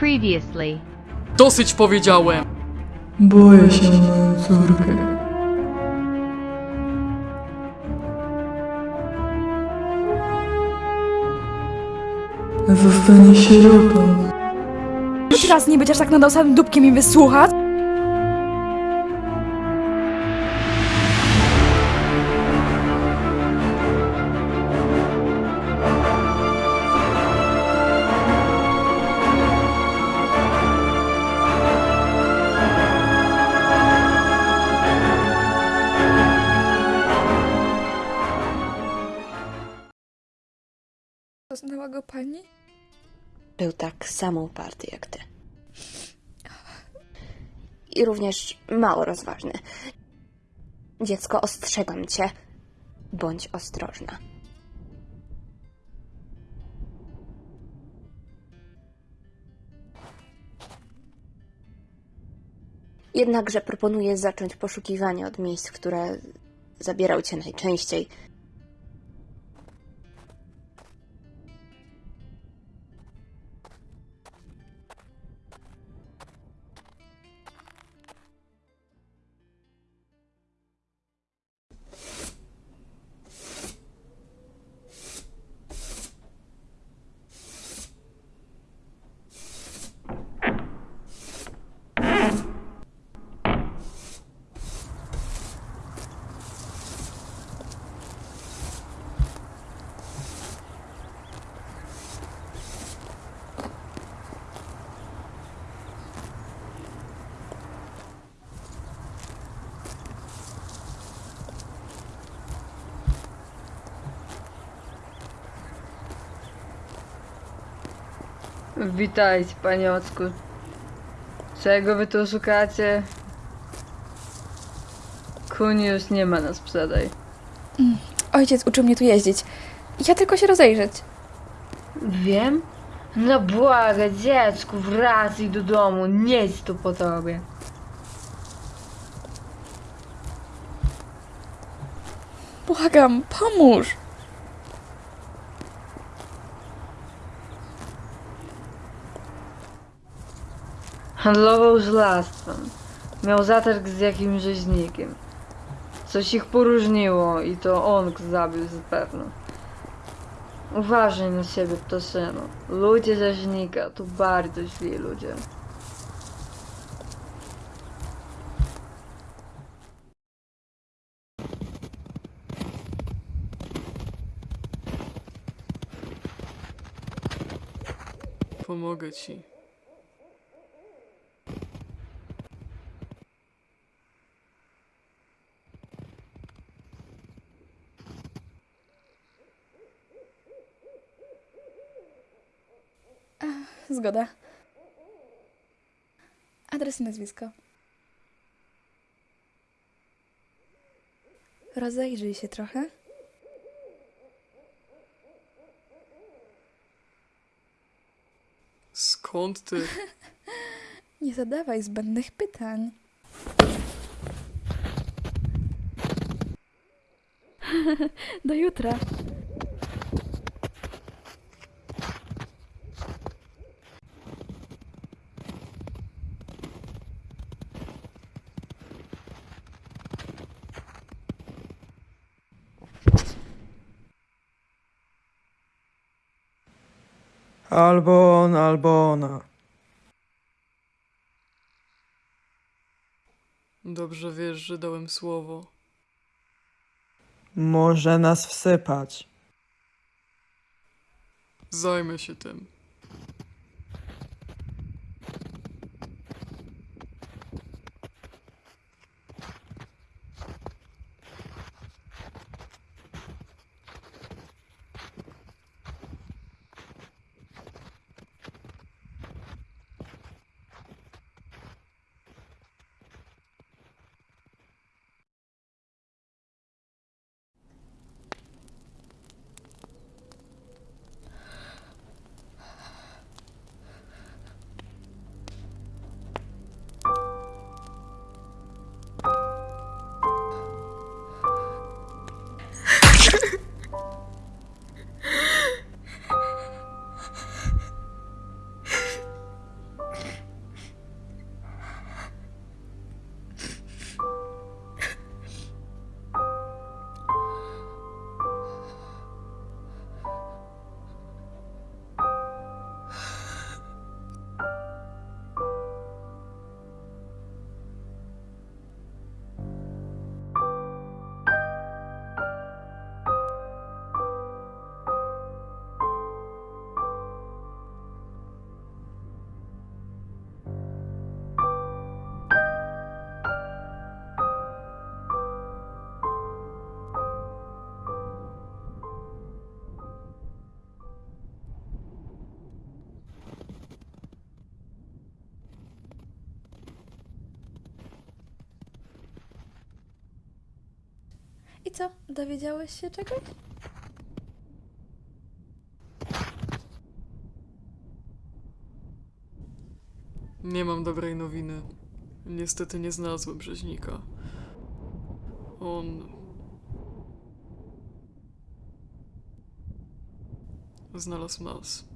Previously. Dosyć powiedziałem! Boję się o moją córkę. Zostanie sierotą. Choć raz nie aż tak nad samym dupkiem i wysłuchać? Poznała go pani? Był tak samo uparty jak ty. I również mało rozważny. Dziecko, ostrzegam cię. Bądź ostrożna. Jednakże proponuję zacząć poszukiwanie od miejsc, które zabierał cię najczęściej. Witajcie, paniocku. Czego wy tu szukacie? Kuni już nie ma na sprzedaj. Ojciec uczył mnie tu jeździć. Ja tylko się rozejrzeć. Wiem? No błaga, dziecku, wracaj do domu, nie jest tu po tobie. Błagam, pomóż! Handlował żelastwem. Miał zatarg z jakimś rzeźnikiem. Coś ich poróżniło i to on zabił zapewne. Uważaj na siebie, ptaszyno. Ludzie rzeźnika to bardzo źli ludzie. Pomogę ci. Zgoda. Adres i nazwisko. Rozejrzyj się trochę. Skąd ty? Nie zadawaj zbędnych pytań. Do jutra. Albo on, albo ona. Dobrze wiesz, że dałem słowo. Może nas wsypać. Zajmę się tym. I co, dowiedziałeś się czegoś? Nie mam dobrej nowiny. Niestety nie znalazłem rzeźnika. On. Znalazł nas.